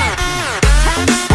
Yeah.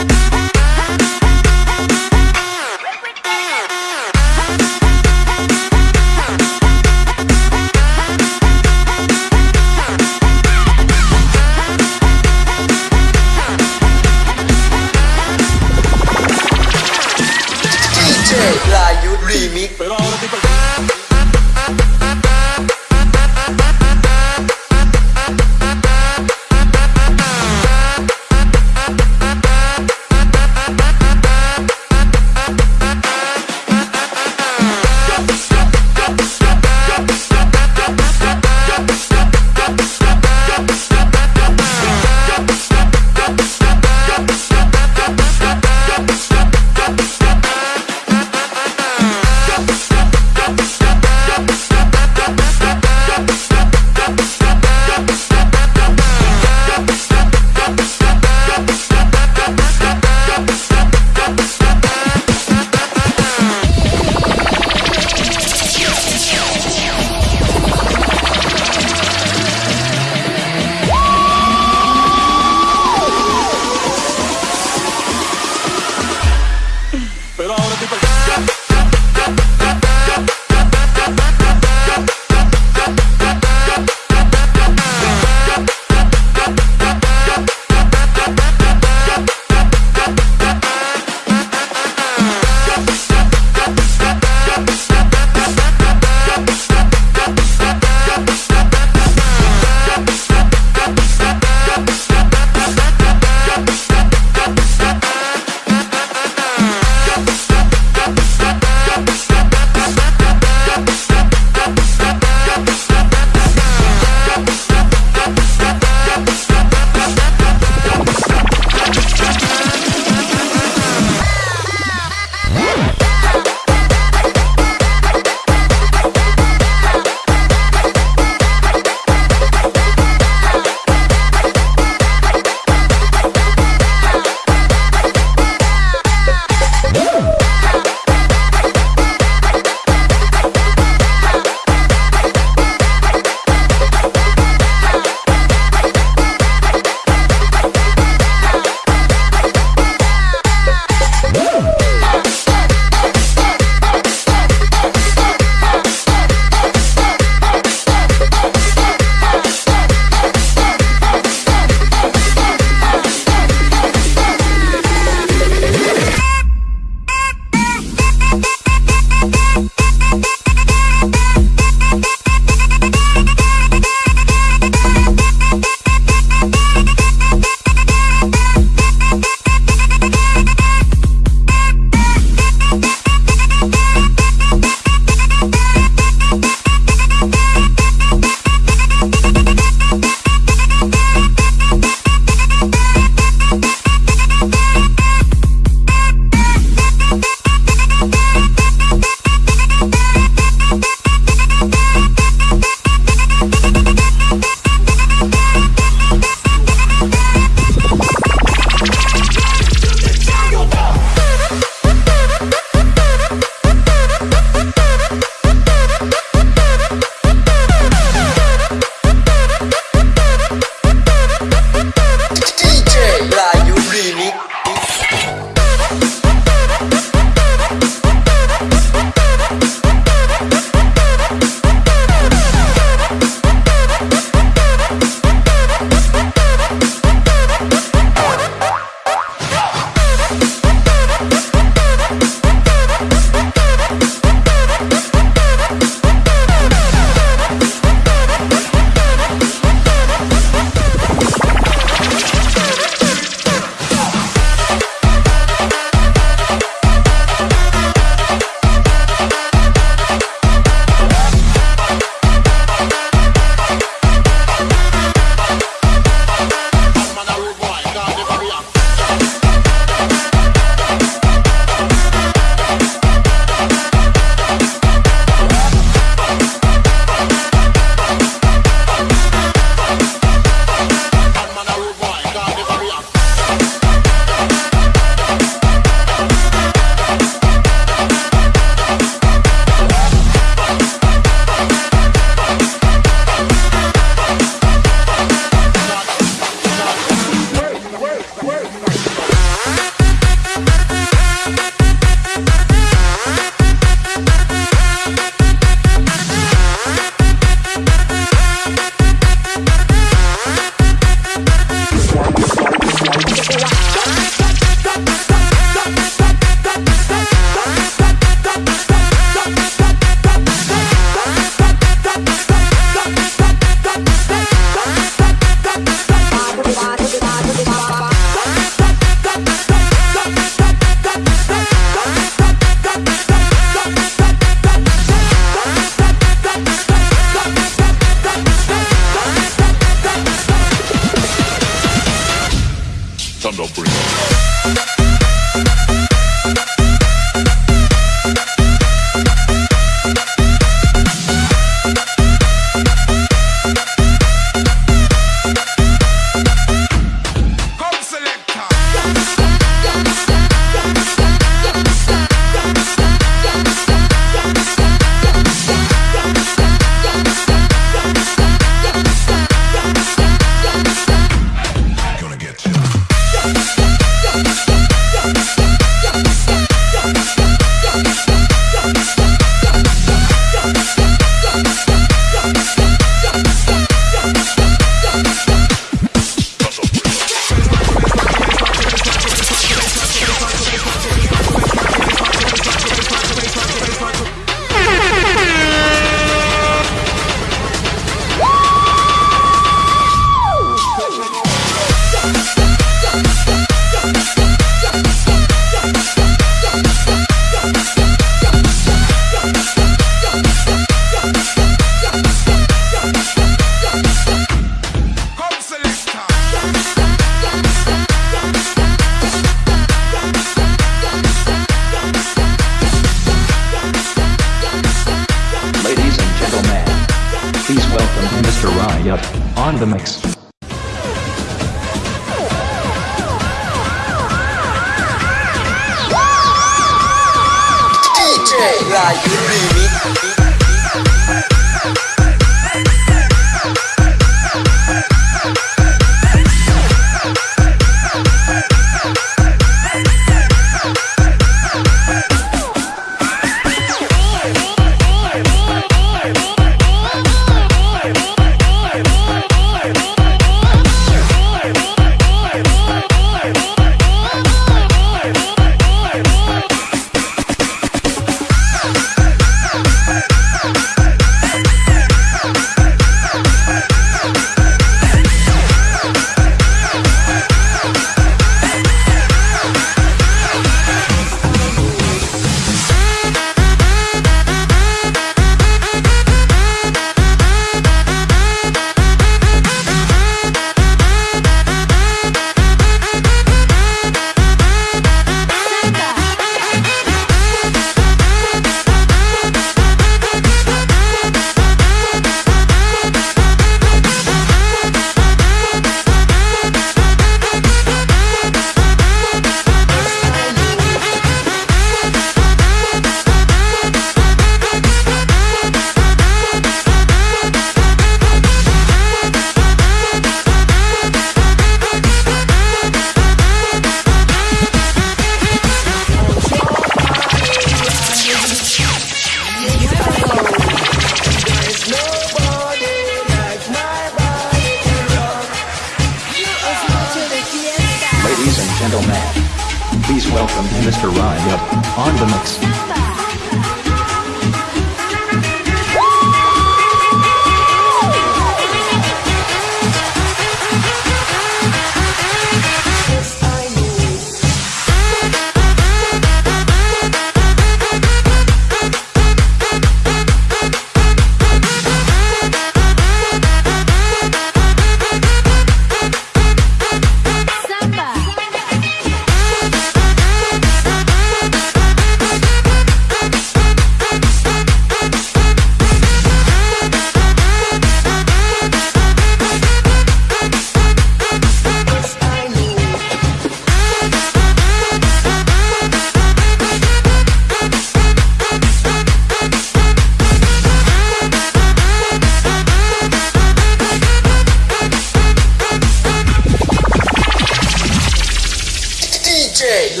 DJ,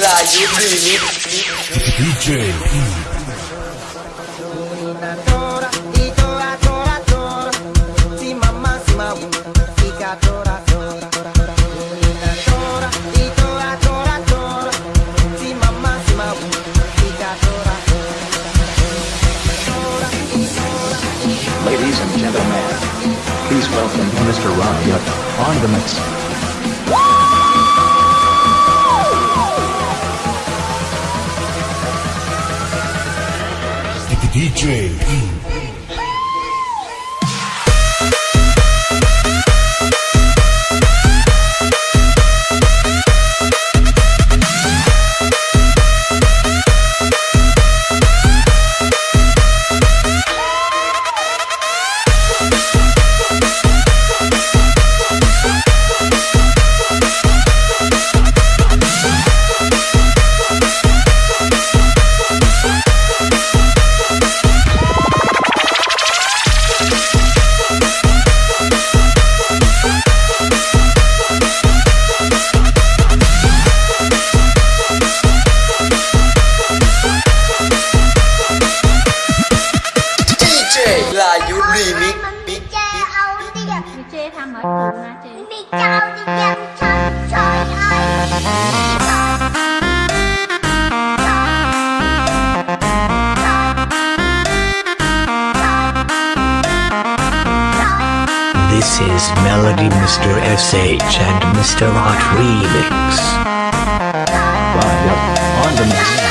DJ Ladies and gentlemen, please welcome Mr. Rock on the mix. DJ Mr. SH and Mr. Art Remix. Bye. On the next.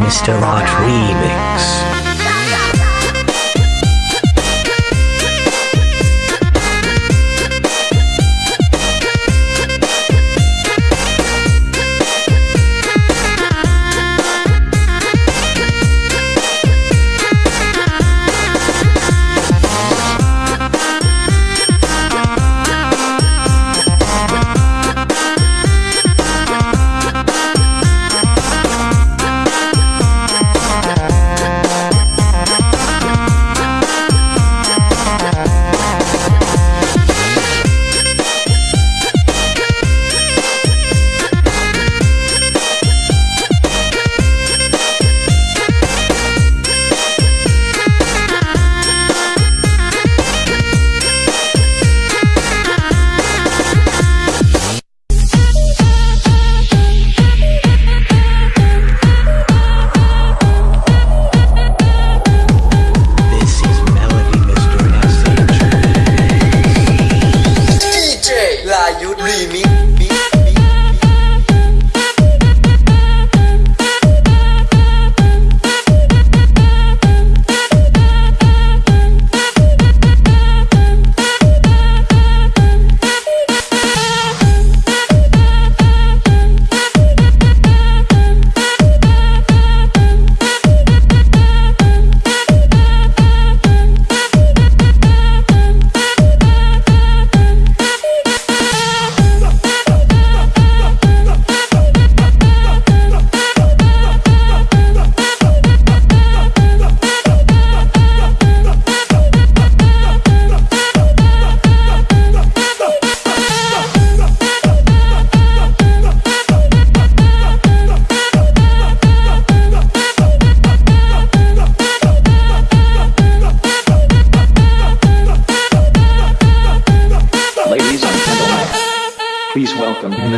Mr. Art Remix.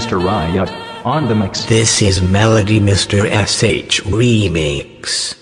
Mr. Riot, on the mix. This is Melody Mr. SH Remix.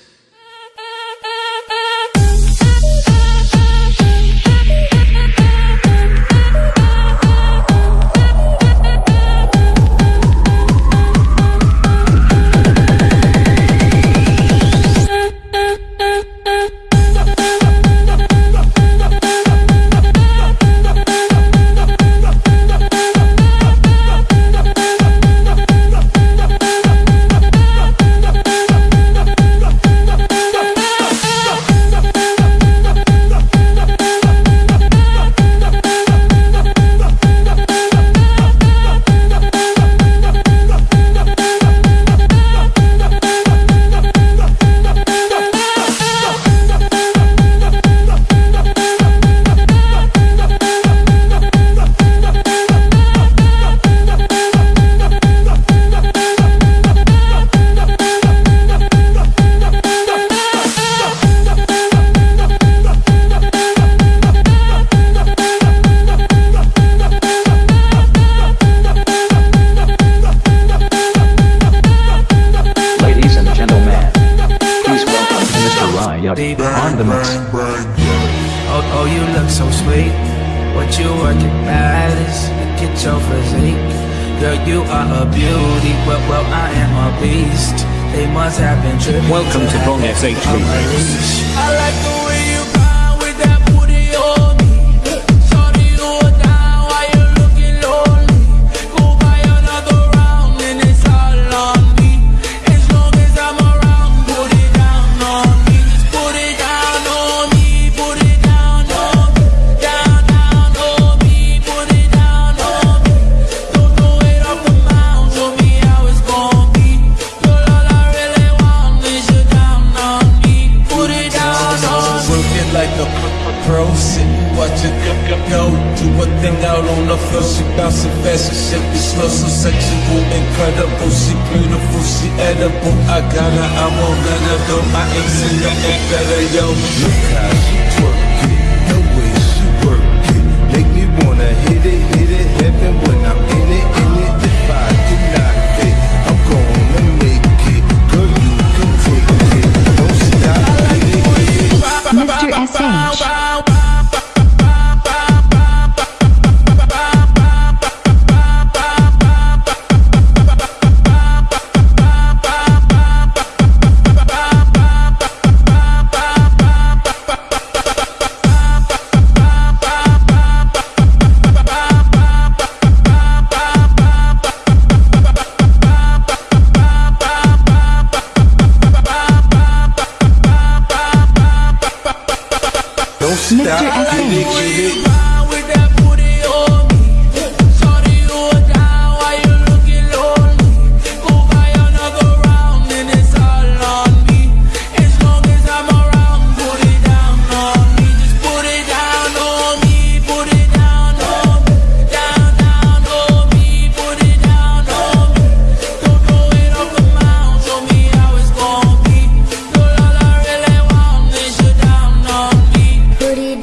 are a beauty, well, well, I am a beast. They must have been tripping. Welcome to Bong SH I like the way you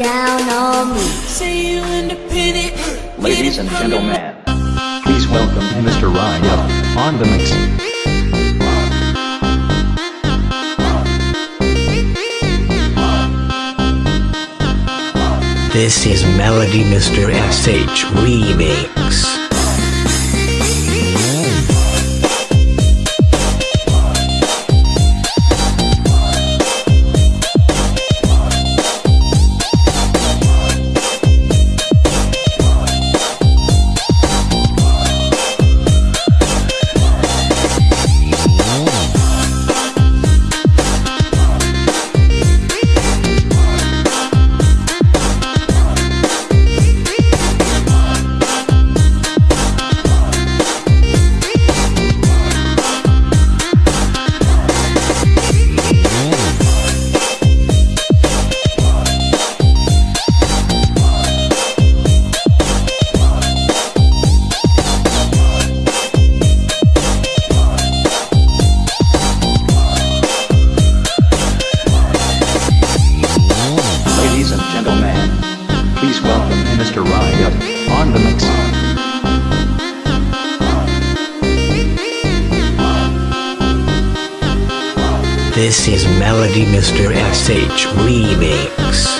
down on me. Say you independent. Ladies and gentlemen, please welcome Mr. Ryan on the mix. This is Melody Mr. SH remake. Please welcome Mr. Riot on the mix. This is Melody Mr. SH Remix.